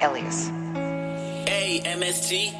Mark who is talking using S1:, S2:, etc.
S1: Elias.
S2: A-M-S-T.